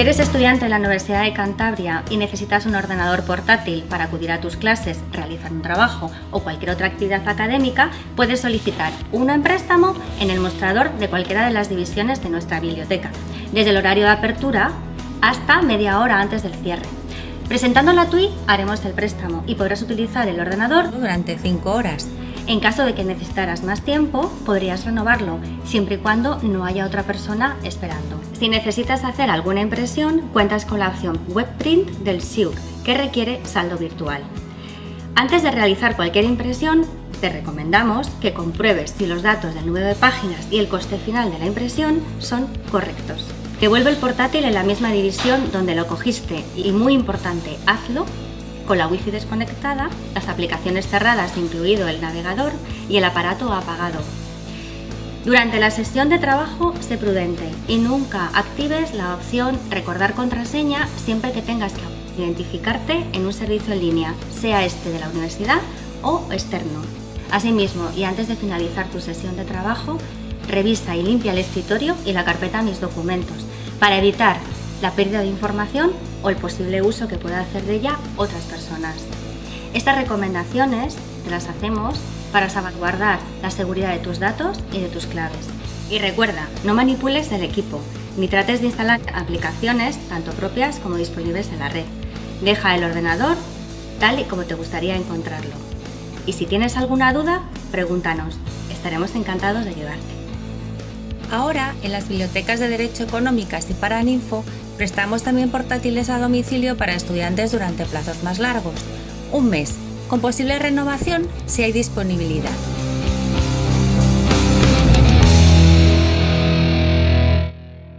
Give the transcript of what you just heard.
eres estudiante en la Universidad de Cantabria y necesitas un ordenador portátil para acudir a tus clases, realizar un trabajo o cualquier otra actividad académica, puedes solicitar uno en préstamo en el mostrador de cualquiera de las divisiones de nuestra biblioteca, desde el horario de apertura hasta media hora antes del cierre. Presentando la TUI haremos el préstamo y podrás utilizar el ordenador durante 5 horas. En caso de que necesitaras más tiempo, podrías renovarlo, siempre y cuando no haya otra persona esperando. Si necesitas hacer alguna impresión, cuentas con la opción WebPrint del SIUC, que requiere saldo virtual. Antes de realizar cualquier impresión, te recomendamos que compruebes si los datos del número de páginas y el coste final de la impresión son correctos. Devuelve el portátil en la misma división donde lo cogiste y, muy importante, hazlo con la wifi desconectada, las aplicaciones cerradas incluido el navegador y el aparato apagado. Durante la sesión de trabajo, sé prudente y nunca actives la opción recordar contraseña siempre que tengas que identificarte en un servicio en línea, sea este de la universidad o externo. Asimismo, y antes de finalizar tu sesión de trabajo, revisa y limpia el escritorio y la carpeta Mis documentos para evitar la pérdida de información o el posible uso que pueda hacer de ella otras personas. Estas recomendaciones te las hacemos para salvaguardar la seguridad de tus datos y de tus claves. Y recuerda, no manipules el equipo, ni trates de instalar aplicaciones tanto propias como disponibles en la red. Deja el ordenador tal y como te gustaría encontrarlo. Y si tienes alguna duda, pregúntanos. Estaremos encantados de ayudarte. Ahora, en las bibliotecas de Derecho Económicas y Paraninfo, prestamos también portátiles a domicilio para estudiantes durante plazos más largos, un mes, con posible renovación si hay disponibilidad.